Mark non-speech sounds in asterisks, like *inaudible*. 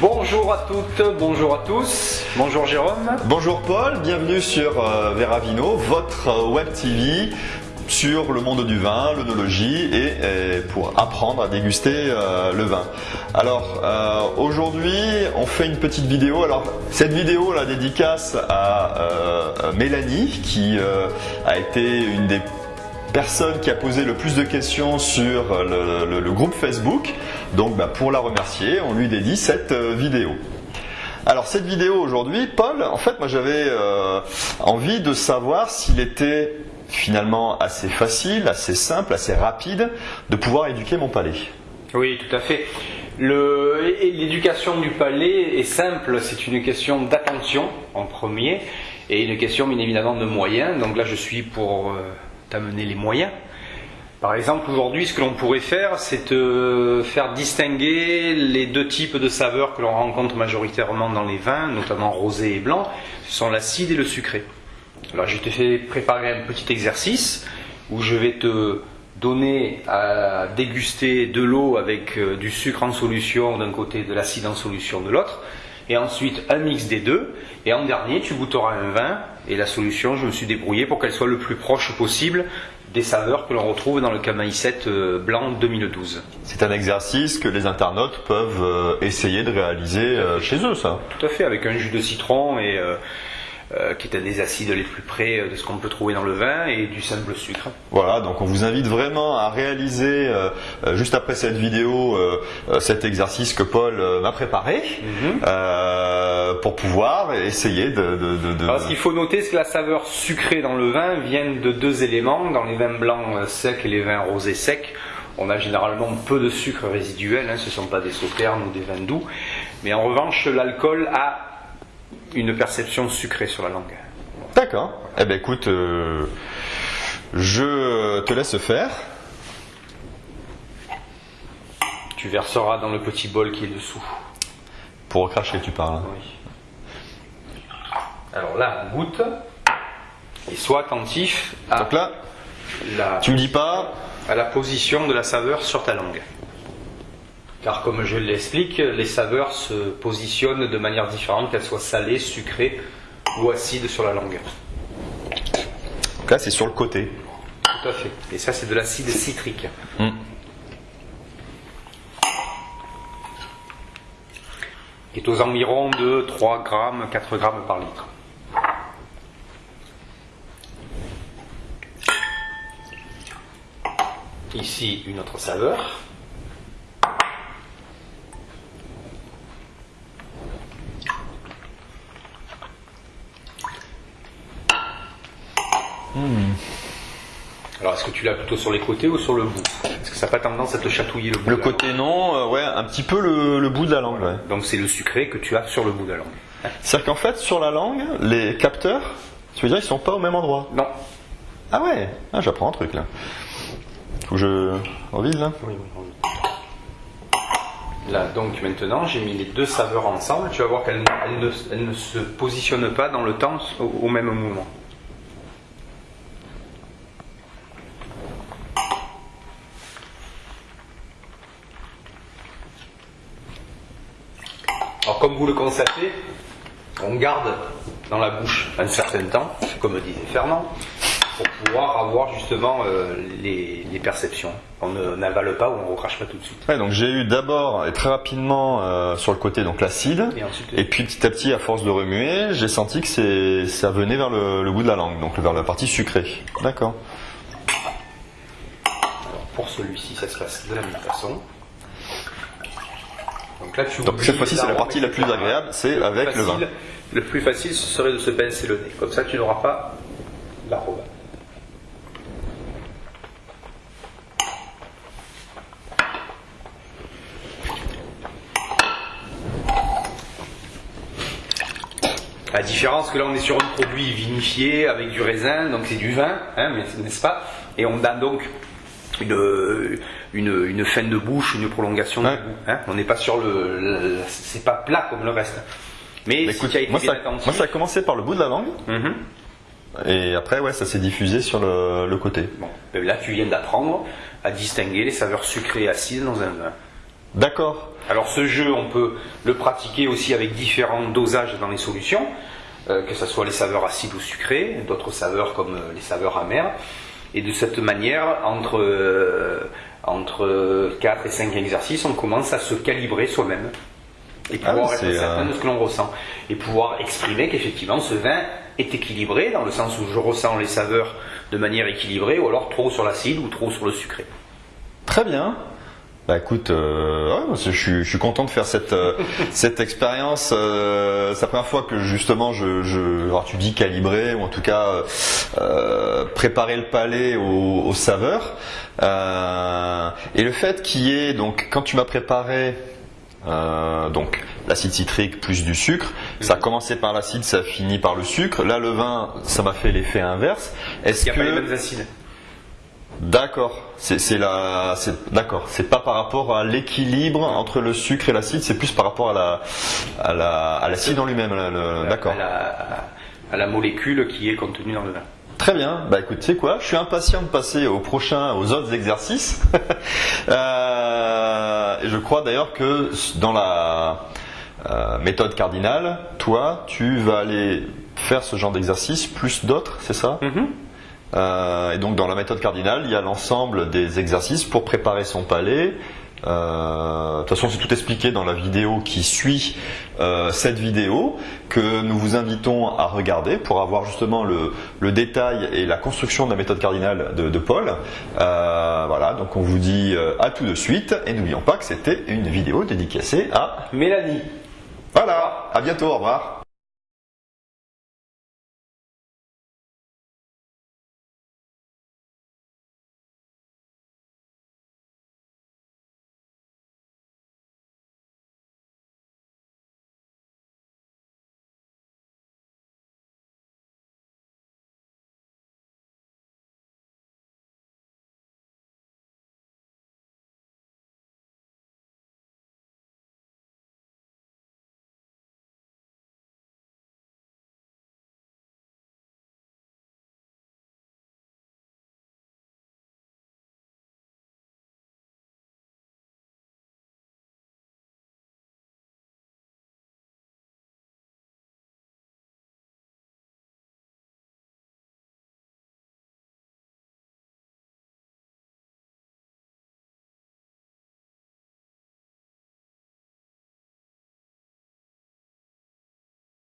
Bonjour à toutes, bonjour à tous. Bonjour Jérôme. Bonjour Paul, bienvenue sur euh, Veravino, votre euh, web TV sur le monde du vin, l'œnologie et, pour apprendre à déguster euh, le vin. Alors euh, aujourd'hui on fait une petite vidéo. Alors cette vidéo la dédicace à Mélanie qui a été une des personne qui a posé le plus de questions sur le, groupe Facebook. Donc bah, pour la remercier, on lui dédie cette euh, vidéo. Alors cette vidéo aujourd'hui, Paul, en fait moi j'avais euh, envie de savoir s'il était finalement assez facile, assez simple, assez rapide de pouvoir éduquer mon palais. Oui, tout à fait. L'éducation du palais est simple, c'est une question d'attention en premier et une question bien évidemment de moyens. Donc là je suis pour euh, t'amener les moyens. Par exemple, aujourd'hui, ce que l'on pourrait faire, c'est euh, faire distinguer les deux types de saveurs que l'on rencontre majoritairement dans les vins, notamment rosé et blanc. Ce sont l'acide et le sucré. Alors, je t'ai fait préparer un petit exercice où je vais te donner à déguster de l'eau avec euh, du sucre en solution d'un côté, de l'acide en solution de l'autre, et ensuite un mix des deux. Et en dernier, tu goûteras un vin, et la solution, je me suis débrouillé pour qu'elle soit le plus proche possible des saveurs que l'on retrouve dans le Camay 7 euh, blanc 2012. C'est un exercice que les internautes peuvent euh, essayer de réaliser euh, chez eux, ça. Tout à fait, avec un jus de citron et euh, qui est un des acides les plus près euh, de ce qu'on peut trouver dans le vin et du simple sucre. Voilà, donc on vous invite vraiment à réaliser euh, juste après cette vidéo euh, cet exercice que Paul m'a préparé euh, pour pouvoir essayer de. de, de- de- Alors, ce qu'il faut noter, c'est que la saveur sucrée dans le vin vient de deux éléments. Dans les vins blancs secs et les vins rosés secs, on a généralement peu de sucre résiduel, hein, ce ne sont pas des sauternes ou des vins doux. Mais en revanche, l'alcool a une perception sucrée sur la langue. D'accord. Eh ben écoute, euh, je te laisse faire. Tu verseras dans le petit bol qui est dessous. Pour recracher, tu parles. hein. Oui. Alors là, goûte et sois attentif à Donc là, la, tu me dis pas. à la position de la saveur sur ta langue. Car comme je l'explique, les saveurs se positionnent de manière différente, qu'elles soient salées, sucrées ou acides sur la langue. Donc là, c'est sur le côté. Tout à fait. Et ça, c'est de l'acide citrique. Mm. Qui est aux environs de 3 grammes, 4 grammes par litre. Ici, une autre saveur. Est-ce que tu l'as plutôt sur les côtés ou sur le bout Est-ce que ça n'a pas tendance à te chatouiller le bout Le de la côté non, euh, ouais, un petit peu le, le bout de la langue. ouais. Donc, c'est le sucré que tu as sur le bout de la langue. *laughs* C'est-à-dire qu'en fait, sur la langue, les capteurs, tu veux dire, ils sont pas au même endroit? Non. Ah ouais, ah, j'apprends un truc là. Faut que je revise là. Oui, oui, oui. Là, donc maintenant, j'ai mis les deux saveurs ensemble. Tu vas voir qu'elles elles ne, elles ne se positionnent pas dans le temps au, au même moment. Comme vous le constatez, on garde dans la bouche un certain temps, comme disait Fernand, pour pouvoir avoir justement euh, les, les perceptions. On n'avale pas ou on ne recrache pas tout de suite. Ouais, donc j'ai eu d'abord et très rapidement euh, sur le côté donc l'acide, Et ensuite, et puis petit à petit à force de remuer, j'ai senti que c'est ça venait vers le, le bout de la langue, donc vers la partie sucrée. D'accord. pour celui-ci, ça se passe de la même façon. Donc là, tu Donc oublies cette fois-ci c'est la partie la plus agréable, c'est avec le vin. Le plus facile, ce serait de se pincer le nez. Comme ça, tu n'auras pas l'arôme. La différence que là on est sur un produit vinifié avec du raisin, donc c'est du vin, hein, n'est-ce pas? Et on a donc une, une, une fin de bouche, une prolongation Ouais. goût. hein. on n'est pas sur le, le- c'est pas plat comme le reste. Mais Bah, si écoute, moi, ça, attentif, moi ça a commencé par le bout de la langue, Mhm. et après ouais ça s'est diffusé sur le, le côté. Bon, ben là tu viens d'apprendre à distinguer les saveurs sucrées et acides dans un vin. D'accord. Alors ce jeu, on peut le pratiquer aussi avec différents dosages dans les solutions, euh, que ce soit les saveurs acides ou sucrées, d'autres saveurs comme euh, les saveurs amères. Et de cette manière, entre, euh, entre 4 et 5 exercices, on commence à se calibrer soi-même et Ah pouvoir oui, être c'est, certain euh, de ce que l'on ressent. Et pouvoir exprimer qu'effectivement ce vin est équilibré, dans le sens où je ressens les saveurs de manière équilibrée, ou alors trop sur l'acide ou trop sur le sucré. Très bien. Bah écoute, euh, ouais, je, suis, je suis content de faire cette, euh, *laughs* cette expérience. Euh, c'est la première fois que justement je, je alors tu dis calibrer ou en tout cas préparer le palais aux, aux saveurs. Et le fait qu'il y ait donc quand tu m'as préparé donc l'acide citrique plus du sucre, ça a commencé par l'acide, ça a fini par le sucre. Là le vin, ça m'a fait l'effet inverse. Est-ce Il n'y a pas les que mêmes acides. D'accord, c'est la, d'accord, c'est pas par rapport à l'équilibre entre le sucre et l'acide, c'est plus par rapport à la, à la, à l'acide en lui-même. D'accord. À la, à la molécule qui est contenue dans le vin. Très bien. Bah écoute, tu sais quoi, je suis impatient de passer au prochain, aux autres exercices. *laughs* Euh, et je crois d'ailleurs que dans la euh, méthode cardinale, toi, tu vas aller faire ce genre d'exercice plus d'autres, c'est ça? Euh, et donc dans la méthode cardinale, il y a l'ensemble des exercices pour préparer son palais. Euh, de toute façon, c'est tout expliqué dans la vidéo qui suit euh, cette vidéo que nous vous invitons à regarder pour avoir justement le, le détail et la construction de la méthode cardinale de, de Paul. Euh, voilà, donc on vous dit euh, à tout de suite et n'oublions pas que c'était une vidéo dédicacée à. Mélanie. Voilà, à bientôt, au revoir.